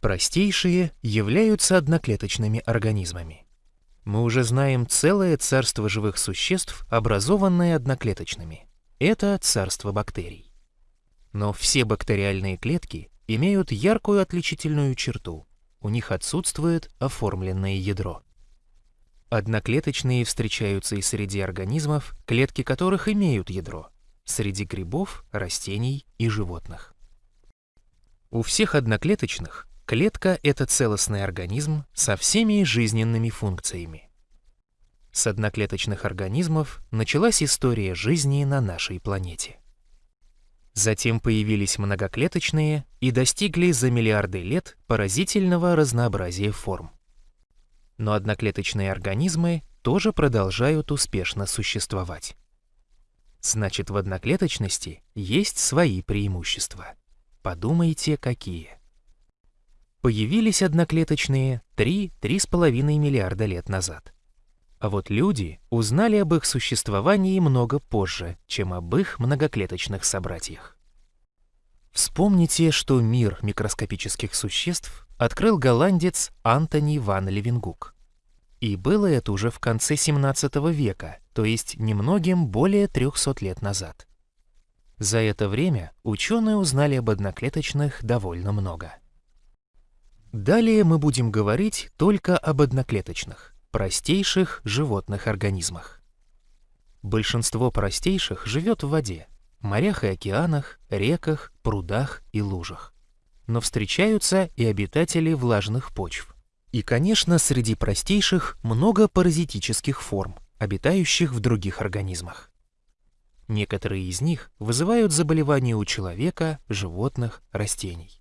Простейшие являются одноклеточными организмами. Мы уже знаем целое царство живых существ, образованное одноклеточными. Это царство бактерий. Но все бактериальные клетки имеют яркую отличительную черту. У них отсутствует оформленное ядро. Одноклеточные встречаются и среди организмов, клетки которых имеют ядро, среди грибов, растений и животных. У всех одноклеточных Клетка — это целостный организм со всеми жизненными функциями. С одноклеточных организмов началась история жизни на нашей планете. Затем появились многоклеточные и достигли за миллиарды лет поразительного разнообразия форм. Но одноклеточные организмы тоже продолжают успешно существовать. Значит, в одноклеточности есть свои преимущества. Подумайте, какие. Появились одноклеточные 3-3,5 миллиарда лет назад. А вот люди узнали об их существовании много позже, чем об их многоклеточных собратьях. Вспомните, что мир микроскопических существ открыл голландец Антони ван Левенгук. И было это уже в конце 17 века, то есть немногим более 300 лет назад. За это время ученые узнали об одноклеточных довольно много. Далее мы будем говорить только об одноклеточных, простейших животных организмах. Большинство простейших живет в воде, морях и океанах, реках, прудах и лужах. Но встречаются и обитатели влажных почв. И, конечно, среди простейших много паразитических форм, обитающих в других организмах. Некоторые из них вызывают заболевания у человека, животных, растений.